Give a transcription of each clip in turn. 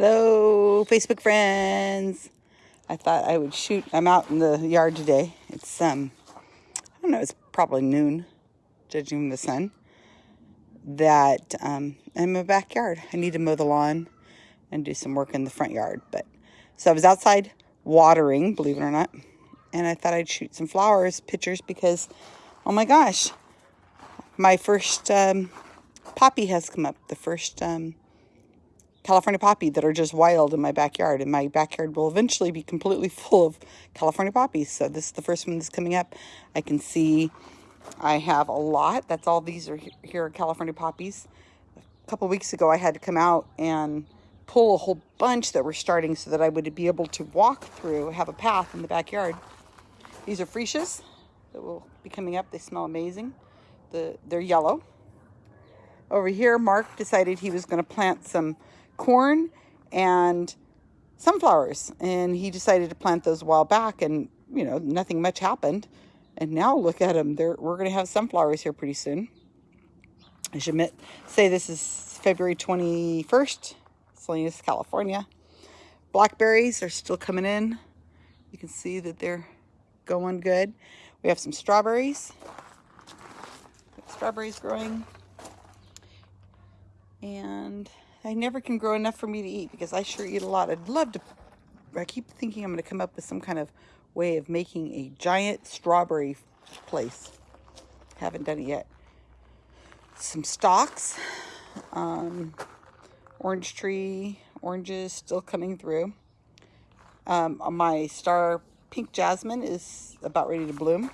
Hello, Facebook friends. I thought I would shoot. I'm out in the yard today. It's um, I don't know. It's probably noon, judging the sun. That um, I'm in my backyard. I need to mow the lawn and do some work in the front yard. But so I was outside watering, believe it or not, and I thought I'd shoot some flowers pictures because, oh my gosh, my first um, poppy has come up. The first um, California poppy that are just wild in my backyard. And my backyard will eventually be completely full of California poppies. So this is the first one that's coming up. I can see I have a lot. That's all these are here are California poppies. A couple weeks ago, I had to come out and pull a whole bunch that were starting so that I would be able to walk through, have a path in the backyard. These are freesias that will be coming up. They smell amazing. The, they're yellow. Over here, Mark decided he was going to plant some corn and sunflowers. And he decided to plant those a while back and, you know, nothing much happened. And now look at them. They're, we're going to have sunflowers here pretty soon. I should admit, say this is February 21st, Salinas, California. Blackberries are still coming in. You can see that they're going good. We have some strawberries. Strawberries growing. And I never can grow enough for me to eat because I sure eat a lot. I'd love to, I keep thinking I'm going to come up with some kind of way of making a giant strawberry place. Haven't done it yet. Some stalks, um, orange tree, oranges still coming through. Um, my star pink jasmine is about ready to bloom.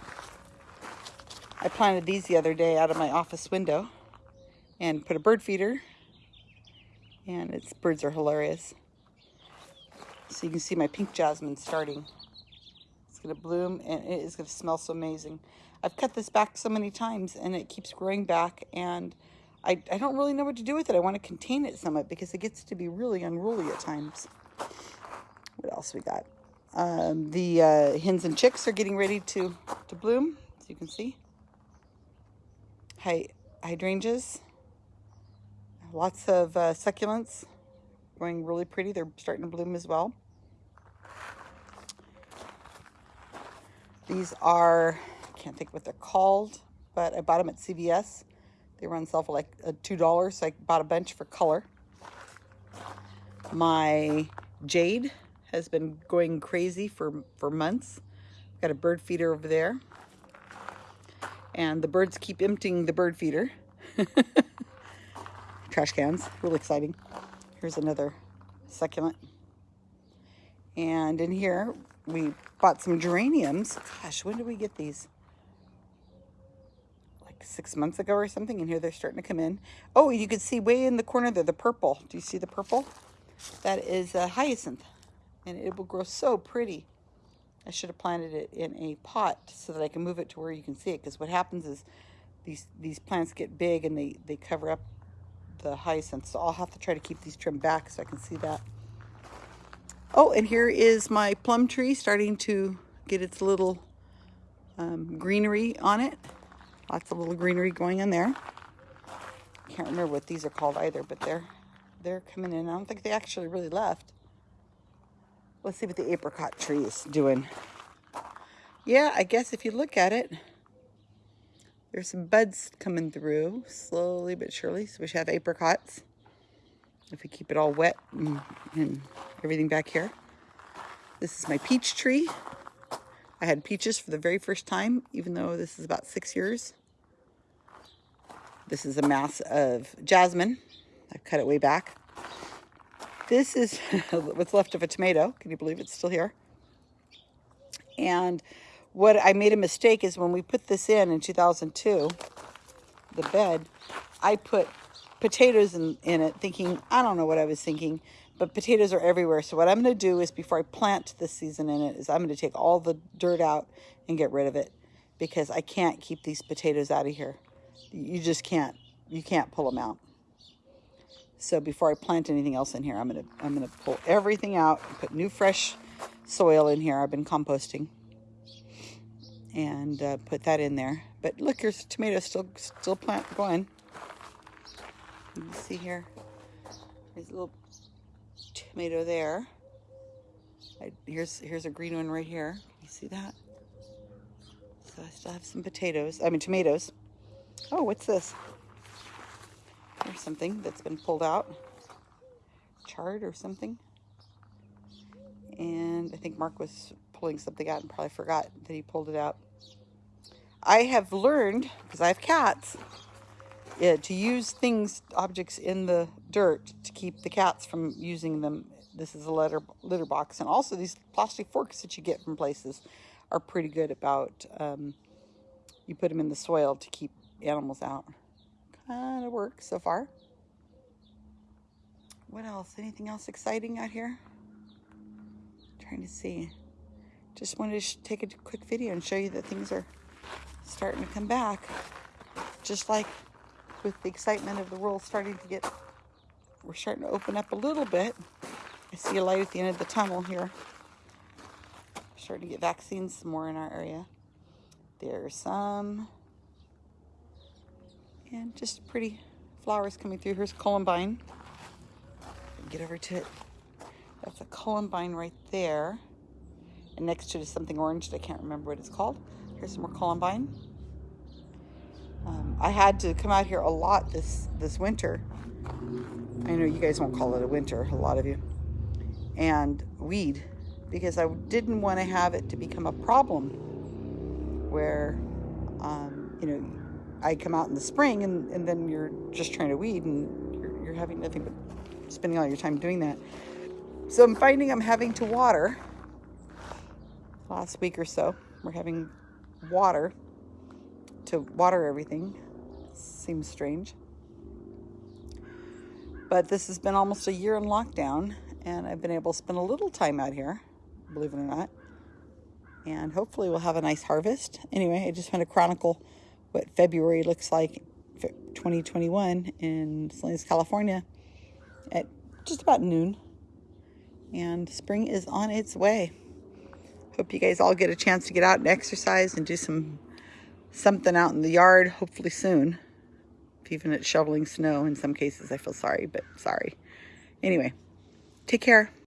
I planted these the other day out of my office window and put a bird feeder and its birds are hilarious. So you can see my pink jasmine starting. It's going to bloom and it is going to smell so amazing. I've cut this back so many times and it keeps growing back and I, I don't really know what to do with it. I want to contain it somewhat because it gets to be really unruly at times. What else we got? Um, the uh, hens and chicks are getting ready to, to bloom, as you can see. Hy hydrangeas Lots of uh, succulents going really pretty. They're starting to bloom as well. These are, I can't think what they're called, but I bought them at CVS. They run sell for like uh, $2, so I bought a bunch for color. My jade has been going crazy for, for months. Got a bird feeder over there. And the birds keep emptying the bird feeder. trash cans. Really exciting. Here's another succulent. And in here, we bought some geraniums. Gosh, when did we get these? Like six months ago or something. And here they're starting to come in. Oh, you can see way in the corner there, the purple. Do you see the purple? That is a hyacinth. And it will grow so pretty. I should have planted it in a pot so that I can move it to where you can see it. Because what happens is these these plants get big and they, they cover up the hyacinths. So I'll have to try to keep these trimmed back so I can see that. Oh, and here is my plum tree starting to get its little um, greenery on it. Lots of little greenery going in there. Can't remember what these are called either, but they're they're coming in. I don't think they actually really left. Let's see what the apricot tree is doing. Yeah, I guess if you look at it, there's some buds coming through, slowly but surely. So we should have apricots if we keep it all wet and, and everything back here. This is my peach tree. I had peaches for the very first time, even though this is about six years. This is a mass of jasmine. I've cut it way back. This is what's left of a tomato. Can you believe it's still here? And what I made a mistake is when we put this in in 2002, the bed, I put potatoes in, in it thinking, I don't know what I was thinking, but potatoes are everywhere. So what I'm going to do is before I plant this season in it is I'm going to take all the dirt out and get rid of it because I can't keep these potatoes out of here. You just can't. You can't pull them out. So before I plant anything else in here, I'm going to I'm going to pull everything out, and put new fresh soil in here. I've been composting and uh, put that in there. But look, here's tomatoes still still plant going. You see here, there's a little tomato there. I, here's here's a green one right here. You see that? So I still have some potatoes. I mean tomatoes. Oh, what's this? There's something that's been pulled out. Chard or something. And I think Mark was pulling something out and probably forgot that he pulled it out. I have learned, because I have cats, yeah, to use things, objects in the dirt to keep the cats from using them. This is a litter, litter box. And also these plastic forks that you get from places are pretty good about, um, you put them in the soil to keep animals out. Kind of works so far. What else? Anything else exciting out here? trying to see. Just wanted to take a quick video and show you that things are starting to come back. Just like with the excitement of the world starting to get, we're starting to open up a little bit. I see a light at the end of the tunnel here. Starting to get vaccines more in our area. There's some, and just pretty flowers coming through. Here's columbine. Get over to it. That's a columbine right there. And next to it is something orange that I can't remember what it's called. Here's some more columbine. Um, I had to come out here a lot this, this winter. I know you guys won't call it a winter, a lot of you. And weed, because I didn't want to have it to become a problem where, um, you know, I come out in the spring and, and then you're just trying to weed and you're, you're having nothing but spending all your time doing that. So I'm finding I'm having to water last week or so. We're having water to water everything. Seems strange. But this has been almost a year in lockdown, and I've been able to spend a little time out here, believe it or not. And hopefully we'll have a nice harvest. Anyway, I just want to chronicle what February looks like 2021 in Salinas, California at just about noon. And spring is on its way. Hope you guys all get a chance to get out and exercise and do some something out in the yard, hopefully soon. Even at shoveling snow in some cases, I feel sorry, but sorry. Anyway, take care.